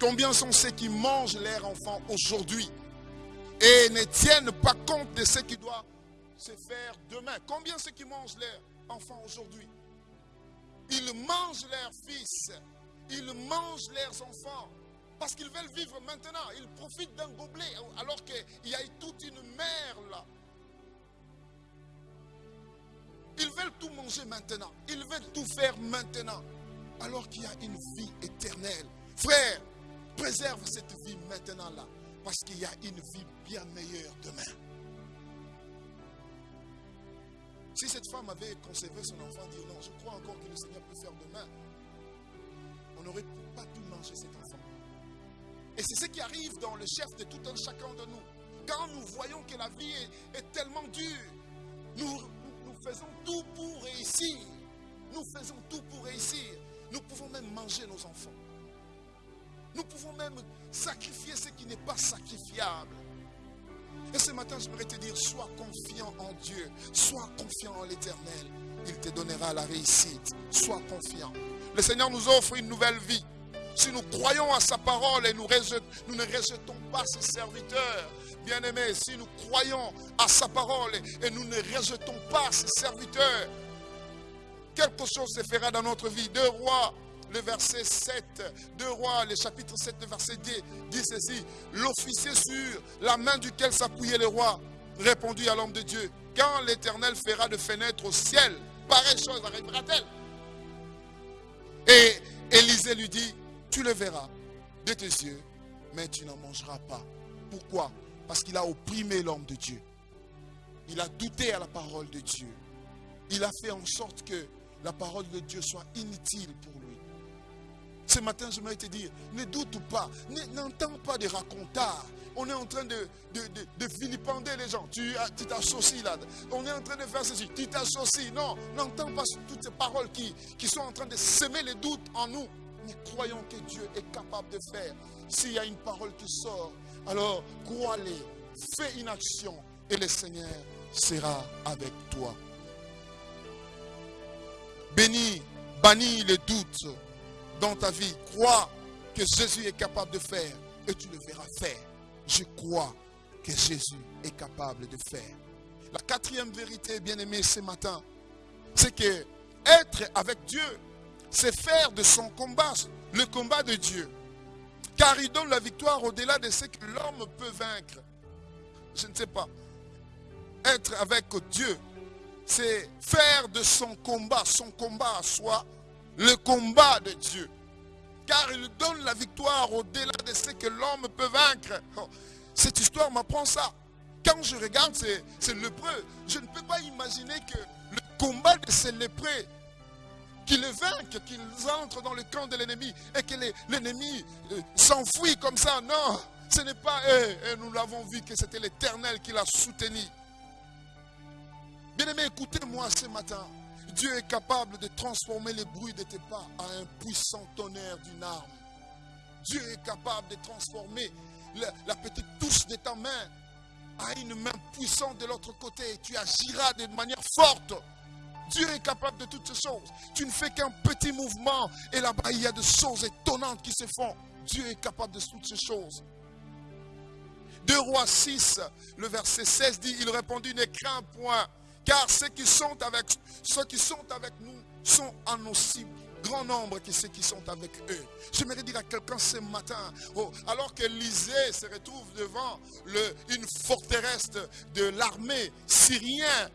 Combien sont ceux qui mangent leur enfant aujourd'hui et ne tiennent pas compte de ce qui doit se faire demain. Combien ceux qui mangent leurs enfants aujourd'hui? Ils mangent leurs fils, ils mangent leurs enfants parce qu'ils veulent vivre maintenant. Ils profitent d'un gobelet alors qu'il y a toute une mer là. Ils veulent tout manger maintenant. Ils veulent tout faire maintenant. Alors qu'il y a une vie éternelle. Frère, préserve cette vie maintenant là. Parce qu'il y a une vie bien meilleure demain. Si cette femme avait conservé son enfant, dit non, je crois encore que le Seigneur peut faire demain, on n'aurait pas pu manger cet enfant. Et c'est ce qui arrive dans le chef de tout un chacun de nous. Quand nous voyons que la vie est, tellement dure, nous, nous faisons tout pour réussir. Nous faisons tout pour réussir. Nous pouvons même manger nos enfants. Nous pouvons même sacrifier ce qui n'est pas sacrifiable. Et ce matin, je voudrais te dire, sois confiant en Dieu, sois confiant en l'Éternel. Il te donnera la réussite. Sois confiant. Le Seigneur nous offre une nouvelle vie. Si nous croyons à sa parole et nous, ne rejetons pas ses serviteurs, bien-aimés, si nous croyons à sa parole et nous ne rejetons pas ses serviteurs, quelque chose se fera dans notre vie. Deux rois, le verset 7, deux rois, le chapitre 7, le verset 10, dit ceci. L'officier sur la main duquel s'appuyait le roi répondit à l'homme de Dieu, quand l'Éternel fera de fenêtre au ciel, pareille chose arrivera-t-elle? Et Élisée lui dit, tu le verras de tes yeux, mais tu n'en mangeras pas. Pourquoi? Parce qu'il a opprimé l'homme de Dieu. Il a douté à la parole de Dieu. Il a fait en sorte que la parole de Dieu soit inutile pour lui. Ce matin, je voudrais te dire, ne doute pas, n'entends pas des racontars. On est en train de, de, de, les gens. Tu t'associes là. On est en train de faire ceci. Tu t'associes. Non, n'entends pas toutes ces paroles qui, qui sont en train de semer les doutes en nous. Nous croyons que Dieu est capable de faire. S'il y a une parole qui sort, alors crois-les, fais une action et le Seigneur sera avec toi. Bénis, bannis les doutes dans ta vie. Crois que Jésus est capable de faire et tu le verras faire. Je crois que Jésus est capable de faire. La quatrième vérité, bien aimé, ce matin, c'est que être avec Dieu c'est faire de son combat le combat de Dieu. Car il donne la victoire au-delà de ce que l'homme peut vaincre. Je ne sais pas. Être avec Dieu, c'est faire de son combat, son combat à soi, le combat de Dieu. Car il donne la victoire au-delà de ce que l'homme peut vaincre. Oh, cette histoire m'apprend ça. Quand je regarde ces, lépreux, je ne peux pas imaginer que le combat de ces lépreux qu'ils les vainquent, qu'ils entrent dans le camp de l'ennemi et que l'ennemi euh, s'enfuit comme ça. Non, ce n'est pas. Et nous l'avons vu que c'était l'Éternel qui l'a soutenu. Bien-aimé, écoutez-moi ce matin. Dieu est capable de transformer les bruits de tes pas à un puissant tonnerre d'une arme. Dieu est capable de transformer la, petite touche de ta main à une main puissante de l'autre côté. Et tu agiras de manière forte. Dieu est capable de toutes ces choses. Tu ne fais qu'un petit mouvement et là-bas il y a des choses étonnantes qui se font. Dieu est capable de toutes ces choses. 2 Rois 6, le verset 16 dit, il répondit, ne crains point, car ceux qui sont avec, ceux sont avec nous sont en aussi grand nombre que ceux qui sont avec eux. J'aimerais dire à quelqu'un ce matin, oh, alors que l'Isée se retrouve devant une forteresse de l'armée syrienne,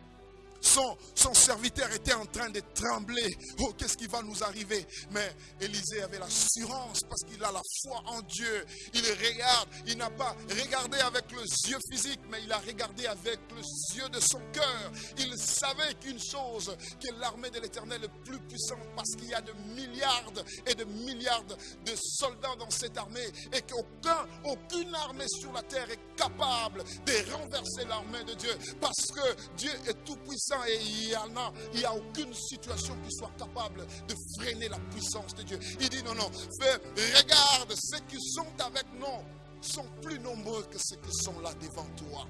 son, serviteur était en train de trembler. Oh, qu'est-ce qui va nous arriver? Mais Élisée avait l'assurance parce qu'il a la foi en Dieu. Il regarde, il n'a pas regardé avec le yeux physique, mais il a regardé avec le yeux de son cœur. Il savait qu'une chose, que l'armée de l'Éternel est plus puissante parce qu'il y a de milliards et de milliards de soldats dans cette armée et qu'aucun, aucune armée sur la terre est capable de renverser l'armée de Dieu parce que Dieu est tout puissant et il n'y a, il a aucune situation qui soit capable de freiner la puissance de Dieu. Il dit non, non, regarde, ceux qui sont avec nous sont plus nombreux que ceux qui sont là devant toi.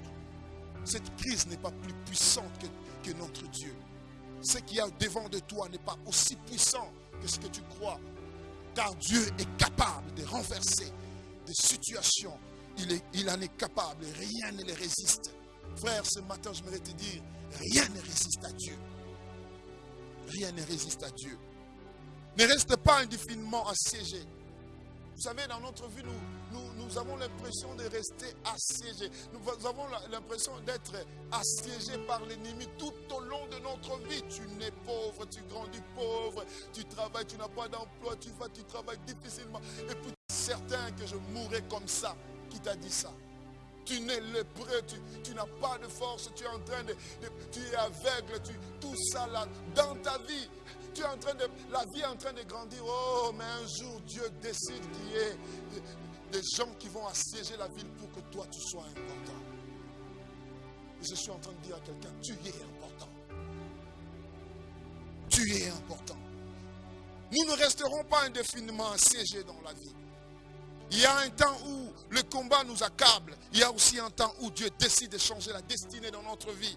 Cette crise n'est pas plus puissante que, que notre Dieu. Ce qui y a devant de toi n'est pas aussi puissant que ce que tu crois. Car Dieu est capable de renverser des situations. Il, il en est capable rien ne les résiste. Frère, ce matin, je voudrais te dire, Rien ne résiste à Dieu. Rien ne résiste à Dieu. Ne reste pas indéfiniment assiégé. Vous savez, dans notre vie, nous, nous, avons l'impression de rester assiégés. Nous avons l'impression d'être assiégés par l'ennemi tout au long de notre vie. Tu nais pauvre, tu grandis pauvre, tu travailles, tu n'as pas d'emploi, tu vas, tu travailles difficilement. Et puis, certain que je mourrai comme ça. Qui t'a dit ça? Tu n'es lépreux, tu, n'as pas de force, tu es en train de, tu es aveugle, tu, tout ça là, dans ta vie, tu es en train de, la vie est en train de grandir. Oh, mais un jour, Dieu décide qu'il y ait des gens qui vont assiéger la ville pour que toi, tu sois important. Et je suis en train de dire à quelqu'un, tu es important. Tu es important. Nous ne resterons pas indéfiniment assiégés dans la vie. Il y a un temps où le combat nous accable. Il y a aussi un temps où Dieu décide de changer la destinée dans notre vie.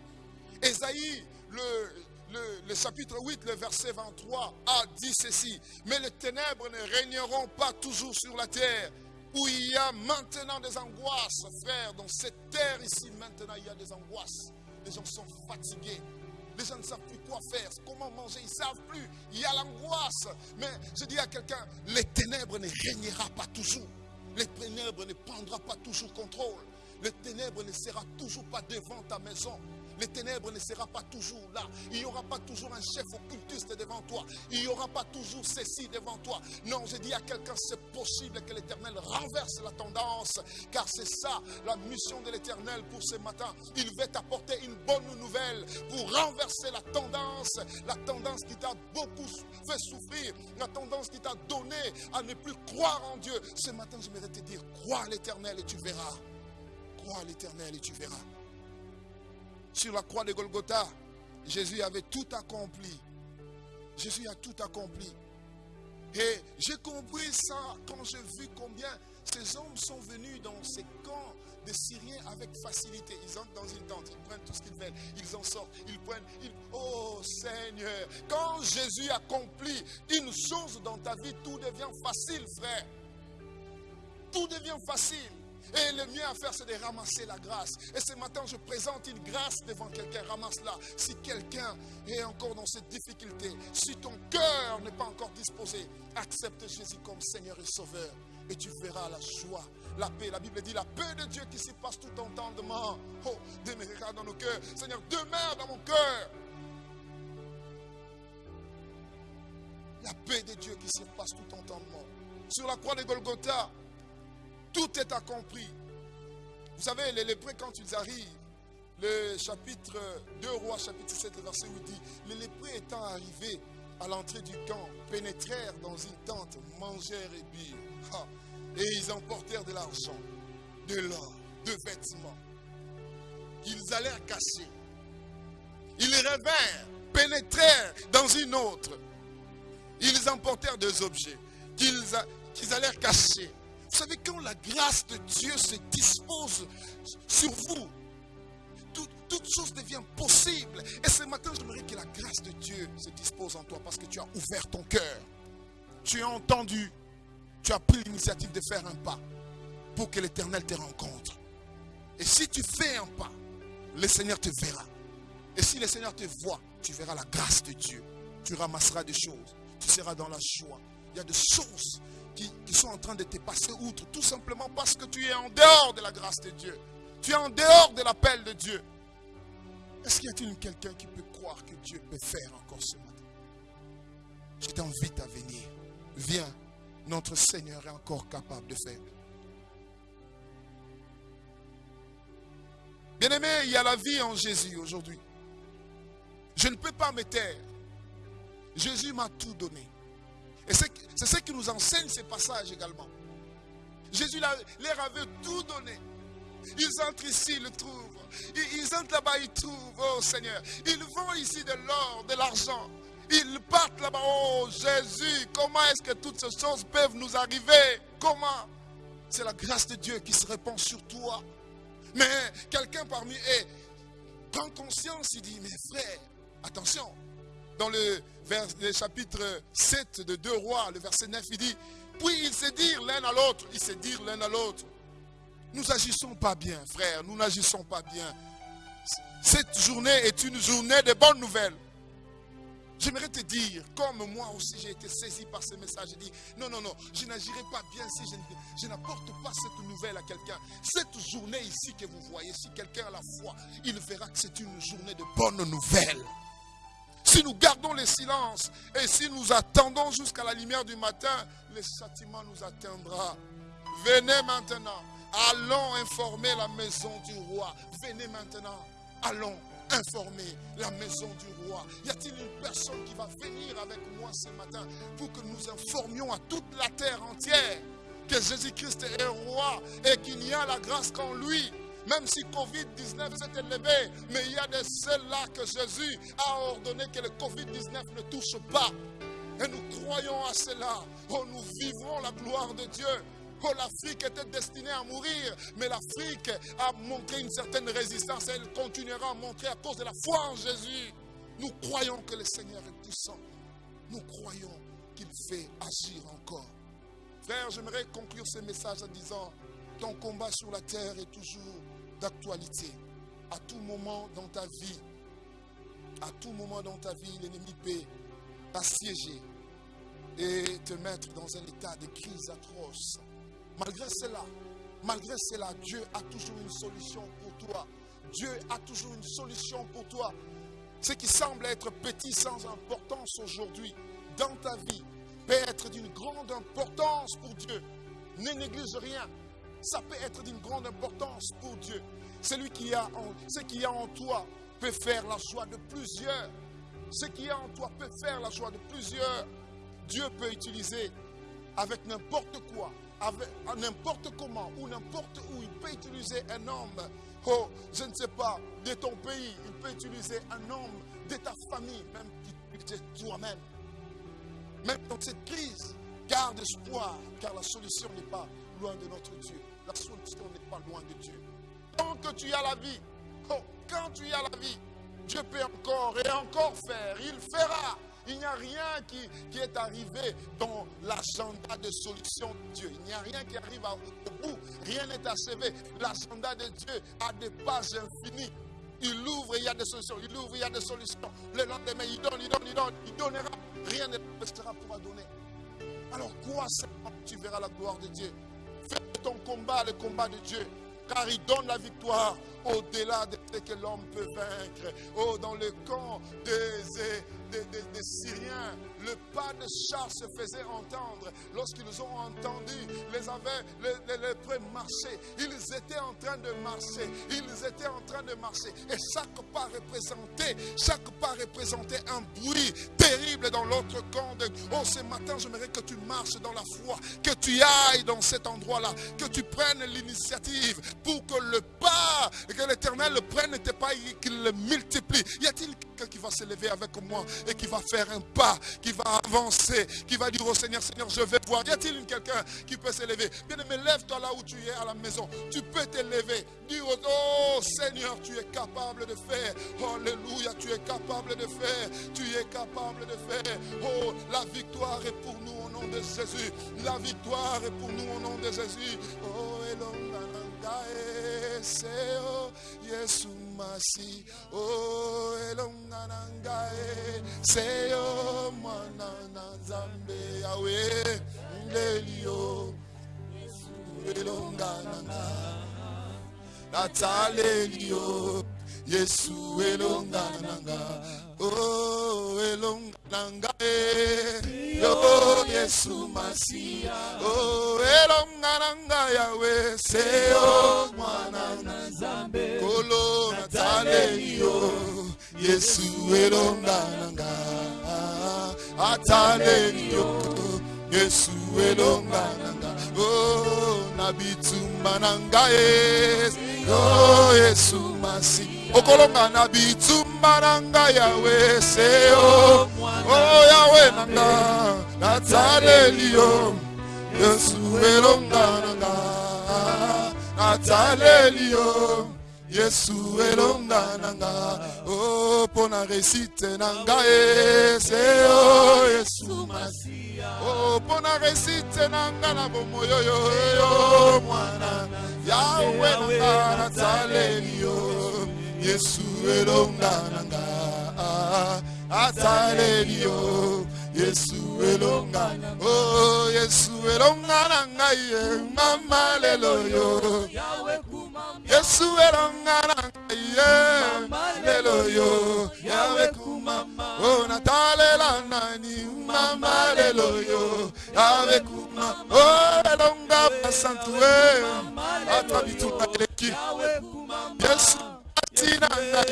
Esaïe, le, le, chapitre 8, le verset 23, a dit ceci. Mais les ténèbres ne régneront pas toujours sur la terre. Où il y a maintenant des angoisses, frère. Dans cette terre ici, maintenant, il y a des angoisses. Les gens sont fatigués. Les gens ne savent plus quoi faire, comment manger, ils ne savent plus. Il y a l'angoisse. Mais je dis à quelqu'un, les ténèbres ne régnera pas toujours. Les ténèbres ne prendra pas toujours contrôle. Les ténèbres ne sera toujours pas devant ta maison. Les ténèbres ne sera pas toujours là. Il n'y aura pas toujours un chef occultiste devant toi. Il n'y aura pas toujours ceci devant toi. Non, je dis à quelqu'un, c'est possible que l'Éternel renverse la tendance. Car c'est ça la mission de l'Éternel pour ce matin. Il veut t'apporter une bonne nouvelle pour renverser la tendance. La tendance qui t'a beaucoup fait souffrir. La tendance qui t'a donné à ne plus croire en Dieu. Ce matin, je voudrais te dire, crois à l'Éternel et tu verras. Crois à l'Éternel et tu verras sur la croix de Golgotha, Jésus avait tout accompli. Jésus a tout accompli. Et j'ai compris ça quand j'ai vu combien ces hommes sont venus dans ces camps de Syriens avec facilité. Ils entrent dans une tente, ils prennent tout ce qu'ils veulent, ils en sortent, ils prennent. Oh Seigneur, quand Jésus accomplit une chose dans ta vie, tout devient facile, frère. Tout devient facile. Et le mieux à faire, c'est de ramasser la grâce. Et ce matin, je présente une grâce devant quelqu'un. Ramasse-la. Si quelqu'un est encore dans cette difficulté, si ton cœur n'est pas encore disposé, accepte Jésus comme Seigneur et Sauveur. Et tu verras la joie, la paix. La Bible dit la paix de Dieu qui surpasse tout entendement. Oh, demeurera dans nos cœurs. Seigneur, demeure dans mon cœur. La paix de Dieu qui surpasse tout entendement. Sur la croix de Golgotha, tout est accompli. Vous savez, les lépreux, quand ils arrivent, le chapitre 2 roi, chapitre 7, verset 8 dit, les lépreux étant arrivés à l'entrée du camp, pénétrèrent dans une tente, mangèrent et birent. Et ils emportèrent de l'argent, de l'or, de vêtements. Ils allèrent cacher. Ils revinrent, pénétrèrent dans une autre. Ils emportèrent des objets qu'ils allèrent cacher. Vous savez, quand la grâce de Dieu se dispose sur vous, toute chose devient possible. Et ce matin, j'aimerais que la grâce de Dieu se dispose en toi parce que tu as ouvert ton cœur. Tu as entendu. Tu as pris l'initiative de faire un pas pour que l'Éternel te rencontre. Et si tu fais un pas, le Seigneur te verra. Et si le Seigneur te voit, tu verras la grâce de Dieu. Tu ramasseras des choses. Tu seras dans la joie. Il y a des choses qui, sont en train de te passer outre, tout simplement parce que tu es en dehors de la grâce de Dieu. Tu es en dehors de l'appel de Dieu. Est-ce qu'il y a-t-il quelqu'un qui peut croire que Dieu peut faire encore ce matin? Je t'invite à venir. Viens, notre Seigneur est encore capable de faire. Bien-aimé, il y a la vie en Jésus aujourd'hui. Je ne peux pas me taire. Jésus m'a tout donné. Et c'est ce qui nous enseigne ces passages également. Jésus leur avait tout donné. Ils entrent ici, ils le trouvent. Ils entrent là-bas, ils trouvent, oh Seigneur. Ils vont ici de l'or, de l'argent. Ils partent là-bas, oh Jésus, comment est-ce que toutes ces choses peuvent nous arriver? Comment? C'est la grâce de Dieu qui se répand sur toi. Mais quelqu'un parmi eux prend conscience, il dit, mais frère, attention, dans le, vers, chapitre 7 de 2 rois, le verset 9, il dit, puis ils se dirent l'un à l'autre, ils se dirent l'un à l'autre, nous agissons pas bien, frère, nous n'agissons pas bien. Cette journée est une journée de bonnes nouvelles. J'aimerais te dire, comme moi aussi j'ai été saisi par ce message, dit, non, non, non, je n'agirai pas bien si je, je n'apporte pas cette nouvelle à quelqu'un. Cette journée ici que vous voyez, si quelqu'un a la foi, il verra que c'est une journée de bonnes nouvelles. Si nous gardons le silence et si nous attendons jusqu'à la lumière du matin, le châtiment nous atteindra. Venez maintenant. Allons informer la maison du roi. Venez maintenant. Allons informer la maison du roi. Y a-t-il une personne qui va venir avec moi ce matin pour que nous informions à toute la terre entière que Jésus-Christ est roi et qu'il y a la grâce qu'en lui? Même si Covid-19 s'est élevé, mais il y a de ceux-là que Jésus a ordonné que le Covid-19 ne touche pas. Et nous croyons à cela. Oh, nous vivrons la gloire de Dieu. Oh, l'Afrique était destinée à mourir, mais l'Afrique a montré une certaine résistance. Elle continuera à montrer à cause de la foi en Jésus. Nous croyons que le Seigneur est puissant. Nous croyons qu'il fait agir encore. Frère, j'aimerais conclure ce message en disant, ton combat sur la terre est toujours d'actualité. À tout moment dans ta vie, à tout moment dans ta vie, l'ennemi peut t'assiéger et te mettre dans un état de crise atroce. Malgré cela, malgré cela, Dieu a toujours une solution pour toi. Dieu a toujours une solution pour toi. Ce qui semble être petit sans importance aujourd'hui dans ta vie peut être d'une grande importance pour Dieu. Ne néglige rien. Ça peut être d'une grande importance pour Dieu. Celui qui a en, ce qui a en toi peut faire la joie de plusieurs. Ce qui est en toi peut faire la joie de plusieurs. Dieu peut utiliser avec n'importe quoi, avec n'importe comment ou n'importe où. Il peut utiliser un homme, oh, je ne sais pas, de ton pays. Il peut utiliser un homme de ta famille, même toi-même. Même dans cette crise, garde espoir, car la solution n'est pas loin de notre Dieu. La solution n'est pas loin de Dieu. Tant que tu as la vie, oh, quand tu as la vie, Dieu peut encore et encore faire. Il fera. Il n'y a rien qui, est arrivé dans l'agenda de solution de Dieu. Il n'y a rien qui arrive au bout. Rien n'est achevé. L'agenda de Dieu a des pages infinies. Il ouvre, il y a des solutions. Il ouvre, il y a des solutions. Le lendemain, il donne, il donne, il donne. Il donnera. Rien ne restera pour donner. Alors, quoi seulement tu verras la gloire de Dieu? Ton combat, le combat de Dieu car il donne la victoire au-delà de ce que l'homme peut vaincre. Oh, dans le camp des, Syriens, le pas de char se faisait entendre. Lorsqu'ils ont entendu, les avaient, les, les, les. Ils étaient en train de marcher. Ils étaient en train de marcher. Et chaque pas représentait, chaque pas représentait un bruit terrible dans l'autre camp. Oh, ce matin, j'aimerais que tu marches dans la foi, que tu ailles dans cet endroit-là, que tu prennes l'initiative pour que le pas, que l'éternel prenne, n'était pas qu'il le multiplie. Y a-t-il quelqu'un qui va se lever avec moi et qui va faire un pas, qui va avancer, qui va dire au Seigneur, Seigneur, je vais voir. Y a-t-il quelqu'un qui peut se lever Bien aimé, lève-toi là où tu es à la maison. Tu peux te lever. Dire, oh Seigneur, tu es capable de faire. Alléluia, tu es capable de faire. Tu es capable de faire. Oh, la victoire est pour nous au nom de Jésus. La victoire est pour nous au nom de Jésus. Oh, ese o Yesu masi o oh, elonga nanga ngai se o mwana na nzambe yawe ndeli o elonga nanga. ngai nataleli yo yesu elonga nanga. Oh elonga nanga yo Yesu masia oh elonga nanga yawe seo mwana na zambe kolo natalelio Yesu elonga nanga atalelio Yesu elonga nanga oh nabitumba nanga yo Yesu masia okolonga na bitumba na ngai yawe seo o yawe na nga nataleli yesu elonga na nga nataleli yesu elonga na nga o oh, mpo na resite na ngai yesu masia o mpo na resite na nga na bomoyo yo yo mwana. Yawe na nga nataleli yo. Yesu elonga nanga ataleli yo yesu elonga oh yesu elonga nanga ye mama lelo yo. Yesu elonga nanga ye lelo yo. Yawe kumama oh natalela nani? Mama lelo yo. Yawe kumama oh elonga basantue ata bituma eleki yesu tina ye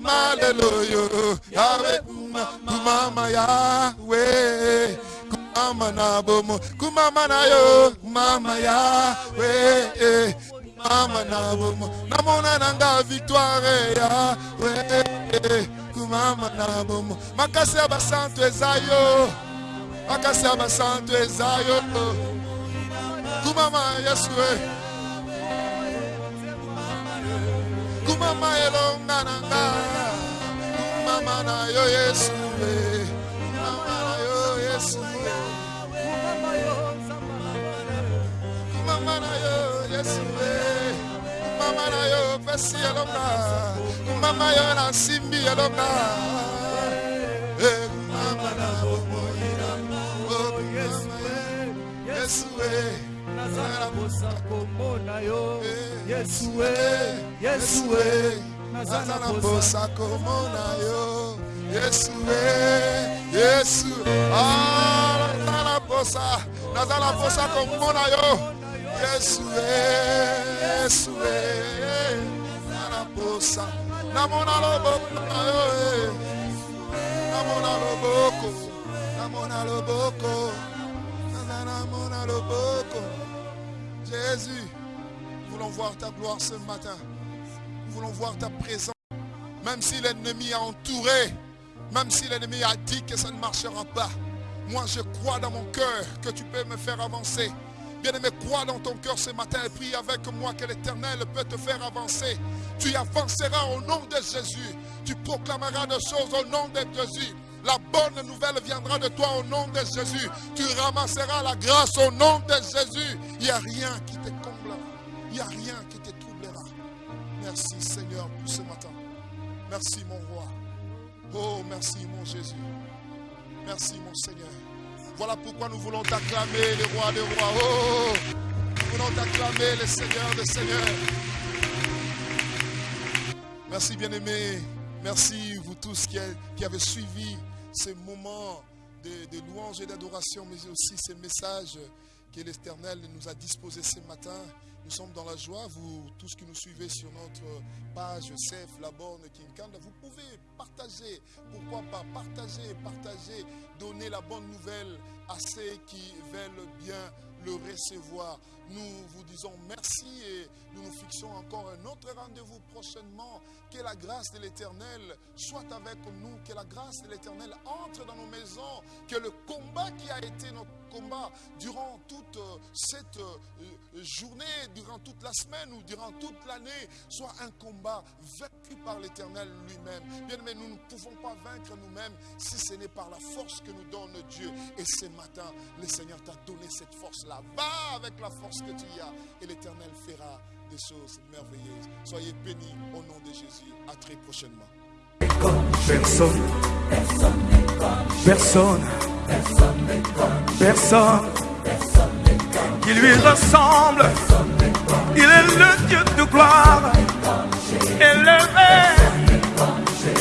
maleluyo yawe kumama kumama na bomo kumama na yo mama kumama na namona nanga victoire yawe kumama na ya yo makasi ya basantu kumama elonga na nga kumama na yo yesu e kumama na yo yesu e kumama na yo yesu e kumama na yo pesi elonga kumama yo na simbi elonga e kumama na na oh, kumama yesu e nazala posa komona yo. Yesu e yesu e nazala posa komona yo. yesu e yesu nazala posa nazala posa komona yo. Yesu e yesu e nazala posa namona loboko na yo e namona loboko namona loboko. Namona loboko Jésus nous voulons voir ta gloire ce matin nous voulons voir ta présence. Même si l'ennemi a entouré, même si l'ennemi a dit que ça ne marchera pas, moi je crois dans mon cœur que tu peux me faire avancer. Bien-aimé, crois dans ton cœur ce matin et prie avec moi que l'Éternel peut te faire avancer. Tu avanceras au nom de Jésus. Tu proclameras des choses au nom de Jésus. La bonne nouvelle viendra de toi au nom de Jésus. Tu ramasseras la grâce au nom de Jésus. Il n'y a rien qui te comblera. Il n'y a rien qui te troublera. Merci Seigneur pour ce matin. Merci mon roi. Oh, merci mon Jésus. Merci mon Seigneur. Voilà pourquoi nous voulons t'acclamer, les rois des rois. Oh, nous voulons t'acclamer, les seigneurs des seigneurs. Merci bien-aimés. Merci vous tous qui avez suivi ces moments de, de louange et d'adoration, mais aussi ces messages que l'Éternel nous a disposés ce matin. Nous sommes dans la joie, vous tous qui nous suivez sur notre page CF Laborne Kinkanda, vous pouvez partager, pourquoi pas partager, partager, donner la bonne nouvelle à ceux qui veulent bien le recevoir. Nous vous disons merci et nous nous fixons encore un autre rendez-vous prochainement. Que la grâce de l'Éternel soit avec nous, que la grâce de l'Éternel entre dans nos maisons, que le combat qui a été notre combat durant toute euh, cette euh, journée, durant toute la semaine ou durant toute l'année, soit un combat vaincu par l'Éternel lui-même. Bien aimé, nous ne pouvons pas vaincre nous-mêmes si ce n'est par la force que nous donne Dieu. Et ce matin, le Seigneur t'a donné cette force-là. Va avec la force que tu y as et l'Éternel fera des choses merveilleuses. Soyez bénis au nom de Jésus. À très prochainement. Personne. Personne. Personne. Qui lui ressemble. Il est le Dieu de gloire. Élevé.